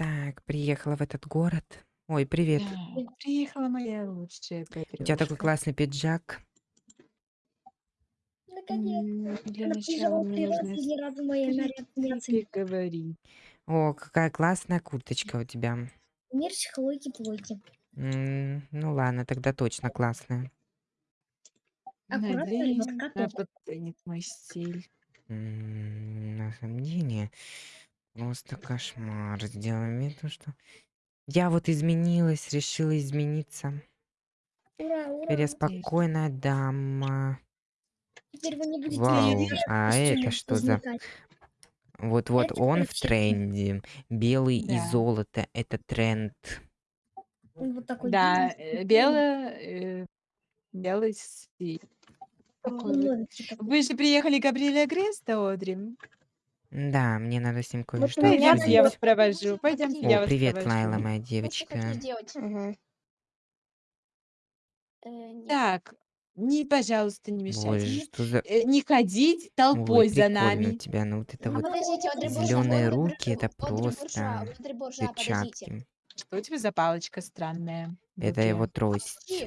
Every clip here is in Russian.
Так, приехала в этот город. Ой, привет. Да, приехала моя лучшая У тебя такой подружка. классный пиджак. Наконец. М, Для Она начала приезжала мне три раза, нужно ни разу мои с наряд не оценила. О, какая классная курточка у тебя. Мерч, хлойки-плойки. М, Ну ладно, тогда точно классная. Аккуратно, Надеюсь, ребятка, она подценит мой стиль. М, На самом деле, просто кошмар. Сделаем вид, что... Я вот изменилась, решила измениться. Ура, Теперь я ура. спокойная дама. Теперь вы не будете Вау, а это что за... Вот-вот, он в тренде. Белый и Да. золото — это тренд. Вот такой Да, бизнес, э, белое, э, белый стиль. Такой. Вы же приехали Габриэля Греста, Одри. Да, мне надо с ним Вот кое-что меня Пойдемте, я вас обсудить. провожу. Пойдемте, я О, вас привет, провожу. Лайла, моя девочка. Э. Так, не, пожалуйста, не мешайте Боже, что за... Э, Не ходить Ой, толпой за прикольно у нами. тебя. Ну вот это А вот зеленые руки, это просто перчатки. Что у тебя за палочка странная Это его трость.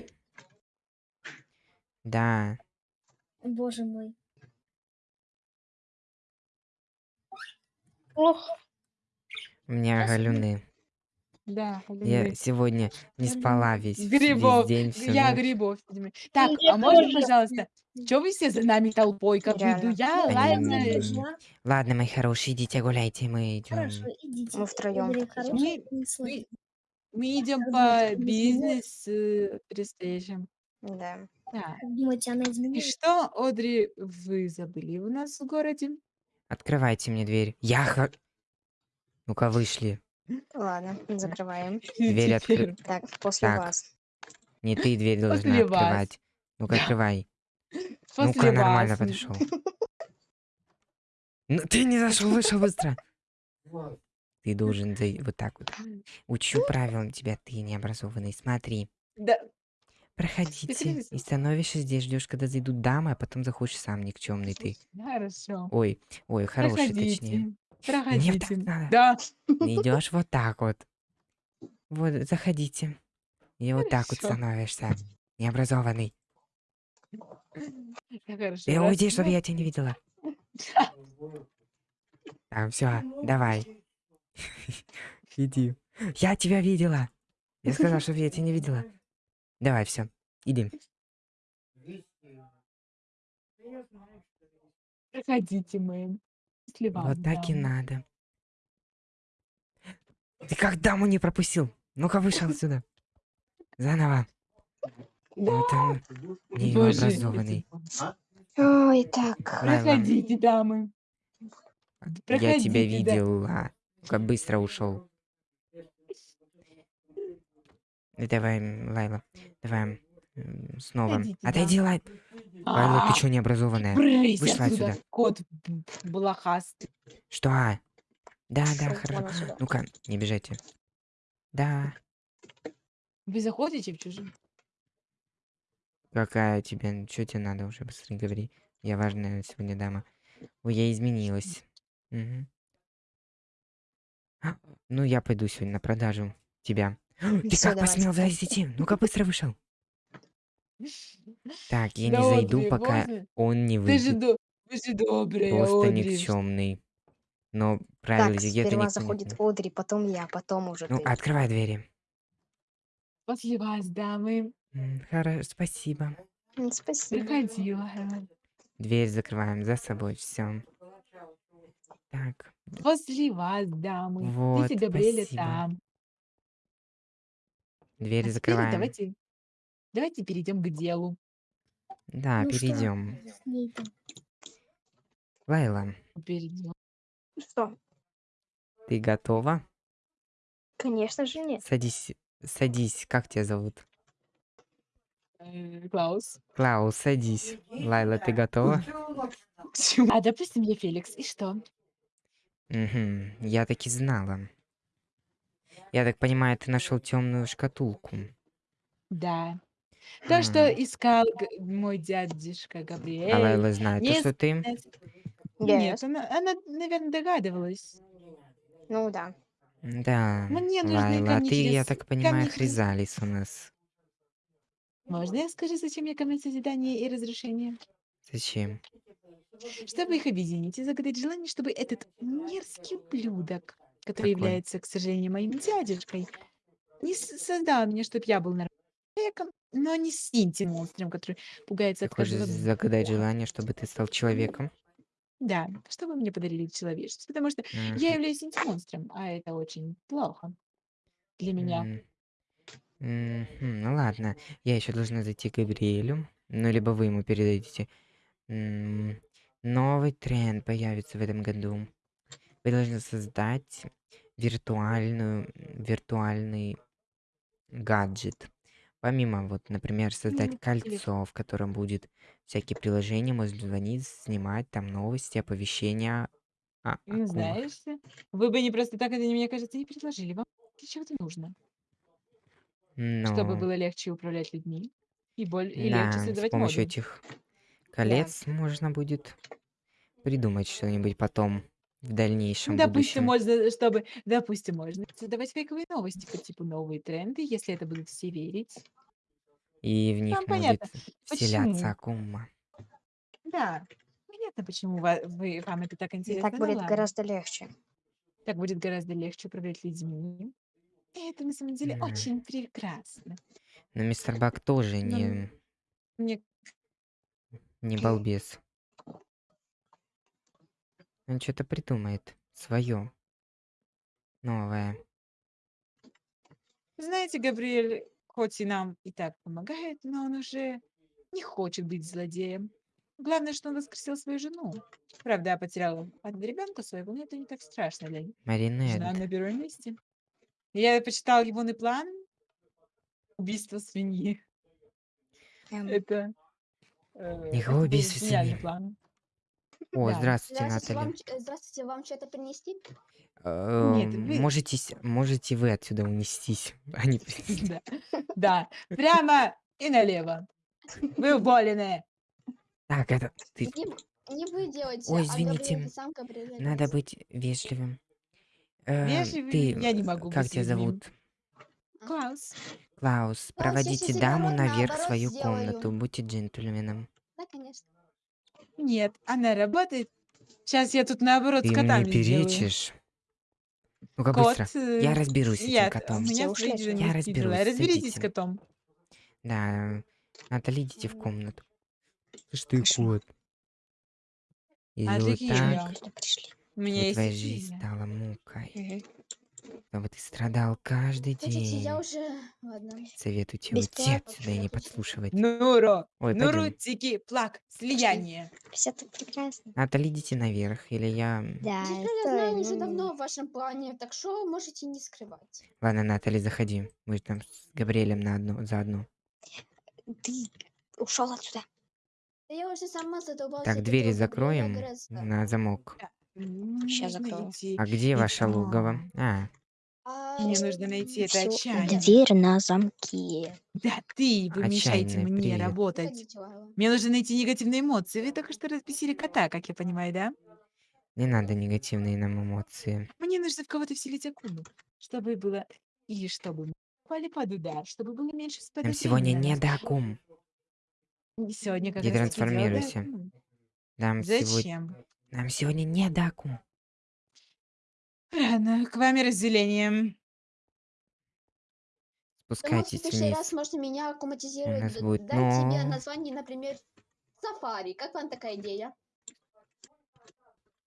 Да. Боже мой. Ох, У меня галюны. Да, Я сегодня не спала весь, весь Грибов. день, г- всю Я ночь. грибов. Так, я а можно, тоже. пожалуйста, что вы все за нами толпой? Как бы иду я, Буржуа. Ладно, мои хорошие, идите гуляйте, мы Хорошо, идем. идите. Мы втроем Мы, мы, мы идем по бизнес э, престижам. Да. Да. Как думаете, она И что, Одри, вы забыли у нас в городе? Открывайте мне дверь. Я ха... Ну-ка, вышли. Ладно, закрываем. Дверь Теперь откры... Так, после Так. вас. Не ты дверь должна После открывать. Ну-ка, открывай. Ну-ка, нормально подошел. Ну, ты не зашел, вышел быстро. Ты должен зай- вот так вот. Учу правилам тебя, ты необразованный. Смотри. Да, Проходите. И становишься здесь, ждешь, когда зайдут дамы, а потом заходишь сам никчемный ты. хорошо. Ой, ой, хороший, точнее. Проходите. Мне так надо. Да. Идешь вот так вот. Вот, заходите. И вот так вот Хорошо. становишься. Необразованный. Хорошо. Ты раз, уйди, чтобы я тебя не видела. Так, все, давай. Иди. Я тебя видела. Я сказал, чтобы я тебя не видела. Давай, все. Иди. Проходите, мэм. Если вам, Вот так и да. надо. Ты как даму не пропустил? Ну-ка, вышел отсюда. Заново. Вот он, Боже, необразованный. Ой, так. Проходите, дамы. я тебя проходите, да. видела. Как быстро ушел. Давай, Лайла, давай снова. Отойдите, Отойди, Лай. Лайла, ты что необразованная? Вышла отсюда, кот блохастый. Что? Да, да, Всё, хорошо. Ну-ка, не бежите. Да. Вы заходите в чужие? Какая тебе? Что тебе надо уже быстрее говори. Я важная сегодня дама. Ой, я изменилась. А, Ну, я пойду сегодня на продажу тебя. Ты Всё, как посмел зайти? Ну-ка, быстро вышел. Так, я не зайду, Одри, пока он не Ты же, выйдет. до- вы же добрая, Просто Одри. никчемный. Но правила Так, этикета сперва заходит знает. Одри, потом я, потом уже Ну, ты. открывай двери. После вас, дамы. Хорошо, спасибо. М, Спасибо. Приходила. Дверь закрываем за собой, все. Так, После вас, дамы. Вот, Габриэля спасибо. там. Дверь А теперь закрываем. давайте, давайте перейдем к делу. Да, Ну что? перейдем. С. Лайла, Перейдем. Что? ты готова? Конечно же нет. Садись, садись. Как тебя зовут? Э, Клаус. Клаус, садись. Лайла, ты готова? А допустим, я Феликс. И что? Угу, я так и знала. Я так понимаю, ты нашел темную шкатулку. Да. То, что М, искал г- мой дядюшка А Габриэль. Лайла знает, то, что ты... Yes. Нет, она, она, наверное, догадывалась. Ну да. Да, Мне нужны Лайла, а камни ты, я через так понимаю, камни через Хризалис у нас. Можно я скажу, зачем мне камни созидания и разрушения? Зачем? Чтобы их объединить и загадать желание, чтобы этот мерзкий ублюдок, который Какой? является, к сожалению, моим дядюшкой, не с- создал меня, чтобы я был нормальным человеком, но не синтим монстром, который пугается Ты от хочешь каждого загадать звука. желание, чтобы ты стал человеком? Да, чтобы мне подарили человечество, потому что я Мгм. являюсь синтимонстром, а это очень плохо для меня. М. Мгм. Ну ладно, я еще должна зайти к Габриэлю. Ну, либо вы ему передадите. М, Новый тренд появится в этом году. Вы должны создать виртуальную, виртуальный гаджет. Помимо, вот, например, создать кольцо, в котором будет всякие приложения, можно звонить, снимать там новости, оповещения о, о Ну, кумах. знаешь, вы бы не просто так это, мне кажется, не предложили. Вам для чего это нужно? Чтобы Но, было легче управлять людьми и, боль... и легче да, с создавать помощью моду. этих колец можно будет придумать что-нибудь потом, в дальнейшем Допустим, будущем. можно, чтобы, допустим, можно создавать фейковые новости по типу новые тренды, если это будут все верить. И в них понятно, будет вселяться почему. акума. Да, понятно, почему ва- вы, вам это так И интересно. так Ну будет ладно, гораздо легче. так будет гораздо легче управлять людьми. И это на самом деле Да. очень прекрасно. Но мистер Бак тоже Но не, мне не балбес. Он что-то придумает свое, новое. Знаете, Габриэль, хоть и нам и так помогает, но он уже не хочет быть злодеем. Главное, что он воскресил свою жену. Правда, я потеряла одного ребенка своего, но это не так страшно для них. Жена Маринет. на первом месте. Я почитала его на план. Убийство свиньи. Эм, Это, э, это убийства гениальный свиньи. план. О, Да. здравствуйте, Здравствуйте, вам, Натали. ч- э, здравствуйте, вам что-то принести? Нет, Эм, вы... Можете, с- можете вы отсюда унестись, а не принести. Да, да, прямо и налево. Вы уволены. Так, это ты. Не, вы делаете, Ой, а извините. сам Надо быть вежливым. Вежливый Ты, я не э, могу как быть тебя людьми. зовут? Класс. Клаус, Клаус, я проводите сейчас даму наоборот- наверх в наоборот свою сделаю. комнату. Будьте джентльменом. Нет, она работает. Сейчас я тут наоборот Ты с мне котами сделаю. перечишь. Ну-ка быстро. Э, Я разберусь с этим котом. меня Все ушли. Я разберусь, Разберитесь с котом. Да, Натали, идите в комнату. Слышь ты, Хорошо. кот. Если вот Отлично. так, Когда пришли. У меня есть твоя жизнь идея. стала мукой. Мгм. Чтобы ты страдал каждый Хотите, я день. уже... Ладно. Советую тебе уйти Бесплатно. отсюда и не подслушивать. Нуро, Ой, пойдем. Нурутики, плак, слияние. Все это прекрасно. Натали, идите наверх, или я... Да, я это, знаю уже давно в вашем плане, так что можете не скрывать. Ладно, Натали, заходи. Мы там с Габриэлем на одно, заодно. Ты ушел отсюда. Да я уже сама задолбалась Так, двери закроем на замок. Мне Нужно закрою. А где ваше Итак, логово? А, А, Мне нужно найти это Всё, отчаяние. Дверь на замке. Да ты, вы мешаете Отчаянный, мне привет. работать. Мне нужно найти негативные эмоции. Вы только что разбесили кота, как я понимаю, да? не надо негативные нам эмоции. Мне нужно в кого-то вселить акулу, чтобы было... И чтобы мы попали под удар, чтобы было меньше Нам сегодня не до акум. Сегодня как Не раз таки дело. Нам сегодня... Зачем? Нам сегодня не до акум. Ладно, к вами разделением. Думаю, в Спускайтесь следующий раз вниз. можно меня аккуматизировать, нас д- будет дать тебе но- название, например, Сафари. Как вам такая идея?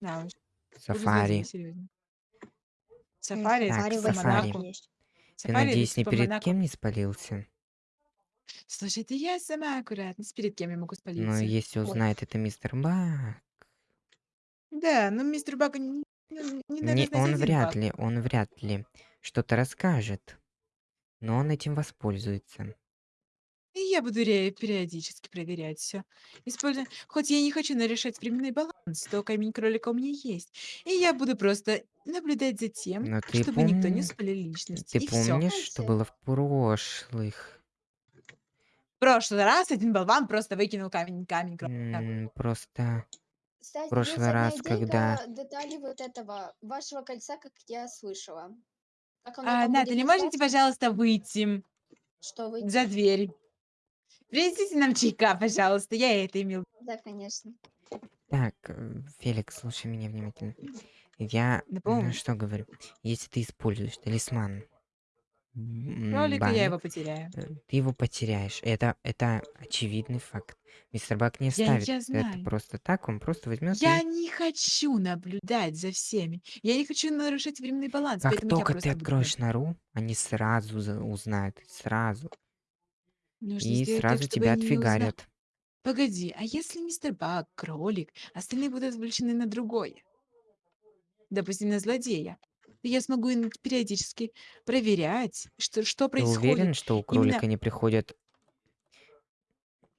Да Сафари. Сафари, Так, типа сафари. Монако. Ты, надеюсь, ни типа перед Монако. кем не спалился? Слушай, это я сама аккуратно. Перед кем я могу Но спалиться? если Ой. узнает это мистер Бак... Да, но мистер Бака не, не надо Не, знать он один вряд Бак. ли, он вряд ли что-то расскажет. Но он этим воспользуется. И я буду ре- периодически проверять все. Используя... Хоть я и не хочу нарешать временной баланс, то камень кролика у меня есть. И я буду просто наблюдать за тем, Но ты чтобы никто не спалил личность. Ты и все. помнишь, что было в прошлых? В прошлый раз один болван просто выкинул камень, камень кролика. М, Просто... Кстати, прошлый раз, когда- детали вот этого вашего кольца, как я слышала. Как А, Натали, можете, пожалуйста, выйти Что вы... за дверь? Принесите нам чайка, пожалуйста. Я это имел. Да, конечно. Так, э, Феликс, слушай меня внимательно. Я ну, что говорю, если ты используешь талисман кролика я его потеряю. э, ты его потеряешь. Это, это очевидный факт. Мистер Бак не Я, оставит я это знаю. просто так, он просто возьмет Я и... не хочу наблюдать за всеми. Я не хочу нарушать временный баланс, Как поэтому я только ты просто буду откроешь нору, они сразу за- узнают, сразу. Нужно И сделать так, сразу чтобы тебя они не узнали. отфигарят. Погоди, а если мистер Баг, кролик, остальные будут отвлечены на другое? Допустим, на злодея. Я смогу ин- периодически проверять, что, что Ты уверен, происходит. что у Именно кролика не приходят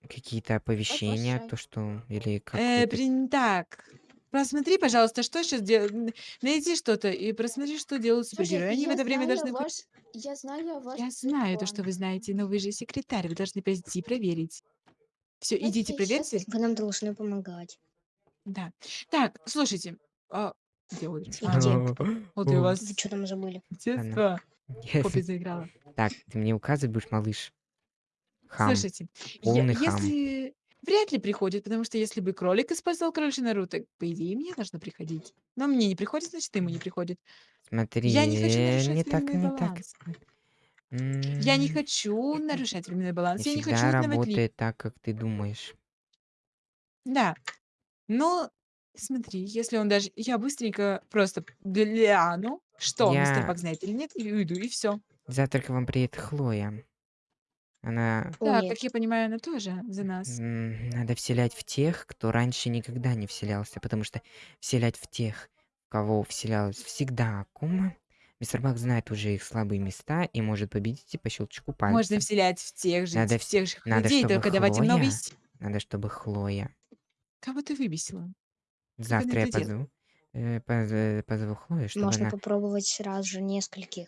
какие-то оповещения, то что... Или э, какой-то... при- так. Просмотри, пожалуйста, что сейчас делают. Найди что-то и просмотри, что делают Слушай, супергерои. Они в я это время знаю должны... ваш... Я знаю ваш Я знаю то, что телефон. вы знаете, но вы же секретарь, вы должны пойти проверить. Все, идите, Окей, проверьте. Вы нам должны помогать. Да. Так, слушайте. А, где Одри? Где? А, Где? Одри, у вас Вы что там забыли? детство попе заиграло. Так, ты мне указывать будешь, малыш? Хам. Слушайте, я- полный хам. если... Вряд ли приходит, потому что если бы кролик использовал кроличью нору, так, по идее, мне должно приходить. Но мне не приходит, значит, ему не приходит. Смотри, Я не хочу нарушать не так, временный не так. баланс. Я не хочу нарушать временной Не баланс, я не хочу ли... работает так, как ты думаешь. Да. Но смотри, если он даже... Я быстренько просто гляну, что мистер Я... Бак знает или нет, и уйду, и все. Завтра к вам приедет Хлоя. Она... Да, нет. как я понимаю, она тоже за нас. м, Надо вселять в тех, кто раньше никогда не вселялся, потому что вселять в тех, в кого вселялась всегда Акума, мистер Бак знает уже их слабые места и может победить и по щелчку Можно пальца. вселять в тех же, Надо, в вс- тех же надо, людей, чтобы только давать им новые Хлоя, надо, чтобы Хлоя. Кого ты выбесила? Завтра я делает? позову, э, поз- позову Хлою, чтобы Можно она, попробовать сразу же нескольких.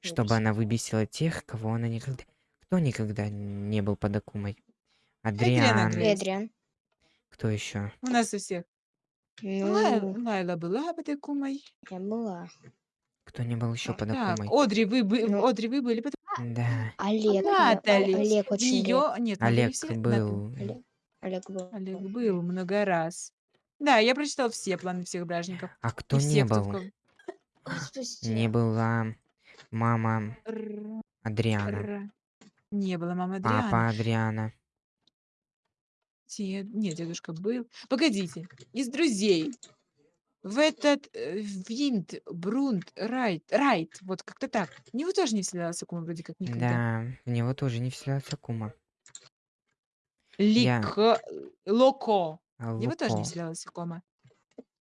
чтобы выбесить. она выбесила тех, кого она никогда, кто никогда не был под Акумой. Адриан. Эдриан. кто еще? У нас у всех. Лай- Ну, Лайла была под Акумой. я была. Кто не был еще под Так, Акумой? Одри, вы, бы- Ну. Одри, вы были под Да, Олег. Натали. Олег очень. Ее... Нет, Натали Олег все... Нат- был. Олег, Олег был. Олег был много раз. Да, я прочитал все планы всех бражников. А И кто не всех, кто в был? Господи. Не была мама Р- Адриана, р- Не было мамы папа Адриана. Адриана. Дед- Нет, дедушка был. Погодите, из друзей. В этот э, Винт, Брунт, Райт, Райт, вот как-то так. В него тоже не вселялся Акума вроде как никогда. Да, в него тоже не вселялся Акума. Я- Лик, Локо. А В него тоже не Луко. вселялась Акума.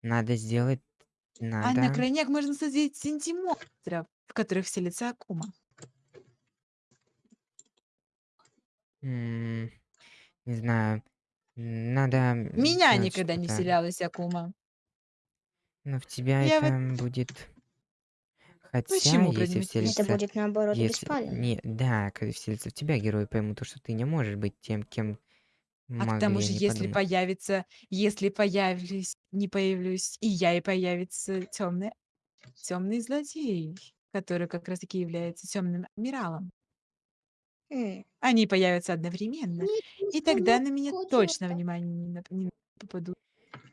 Надо сделать... А Надо... на крайняк можно создать сентимонстров, в которых вселится Акума. м, Не знаю. Надо... Меня сделать никогда не что-то. вселялась Акума. Но в тебя Я вот- это будет... Хотя, Почему если вселится... Это будет наоборот Если... беспалевно. Не, да, когда вселится в тебя, герой поймут, то, что ты не можешь быть тем, кем А к тому могли же, если подумать. появится, если появлюсь, не появлюсь и я, и появится темный, темный злодей, который как раз таки является темным адмиралом. М, Они появятся одновременно, и тогда на меня точно чёрта. внимание не, нап- не попадут.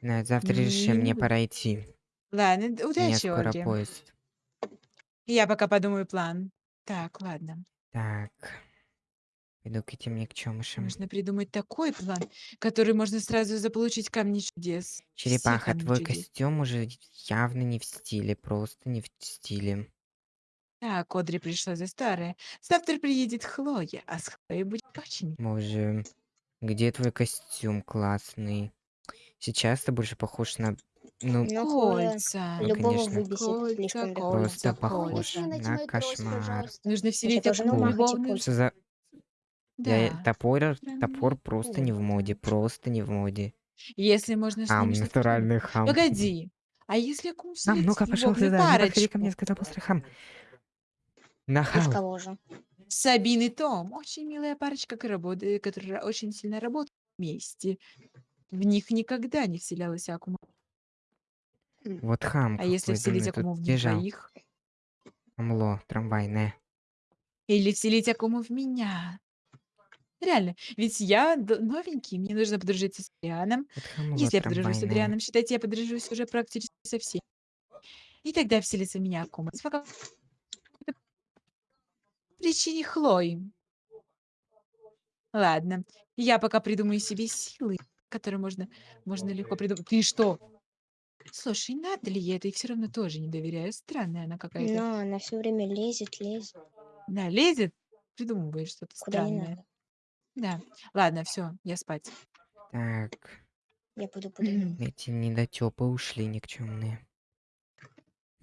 На, завтра решим, Не мне буду. пора идти. Ладно, д- У меня удачи, скоро поезд. Я пока подумаю план. Так, ладно. Так. Пойду к этим никчемышам. Нужно придумать такой план, который можно сразу заполучить камни чудес. Черепаха, камни твой чудес. костюм уже явно не в стиле, просто не в стиле. Так, Одри пришла за старое. Завтра приедет Хлоя, а с Хлоей будет очень Боже, где твой костюм классный? Сейчас ты больше похож на... Ну, Ну, кольца. Ну, любого конечно. выбесит Кольца, легко. просто кольца, похож кольца. На кошмар. Нужно вселить и любовную... кольца. За... Я... Да. Топор, Прям топор просто не в моде, просто не в моде. Если можно с Хам, ними что-то придумать. натуральный хам. Погоди. А если Акум Хам, вселит ну-ка, пошел сюда, не подходи ко парочку? мне, сказал быстро хам. И в Нахал. кого же? Сабин и Том. Очень милая парочка, работа- которая очень сильно работает вместе. В них никогда не вселялась Акума. Вот хам А если вселить тут Акуму в них бежал. двоих? Амло трамвайное. Или вселить Акуму в меня. Реально, ведь я д- новенький, мне нужно подружиться с Адрианом. Вот хамло Если я подружусь с трамвайное. Адрианом, считайте, я подружусь уже практически со всеми. И тогда вселится в меня Акума. По какой-то причине Хлои. Ладно, я пока придумаю себе силы, которые можно, можно легко придумать. Ты что? Слушай, надо ли я это? И все равно тоже не доверяю. Странная она какая-то. Но она все время лезет, лезет. Да, лезет, придумывает что-то Куда не странное. надо. Да. Ладно, все, я спать. Так, Я пойду подумаю. эти недотёпы ушли никчемные.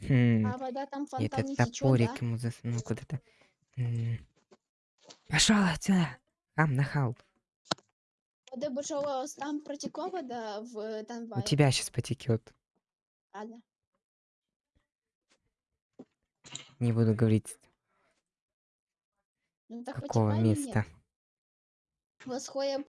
Хм, А вода там и фонтан этот не течет, топорик да? ему засунул куда-то. Пошел отсюда! Хам нахал. Вода большого там протекла вода в э, У тебя сейчас потекет. Ладно. Не буду говорить, Ну так какого потекла или нет? места. Восходим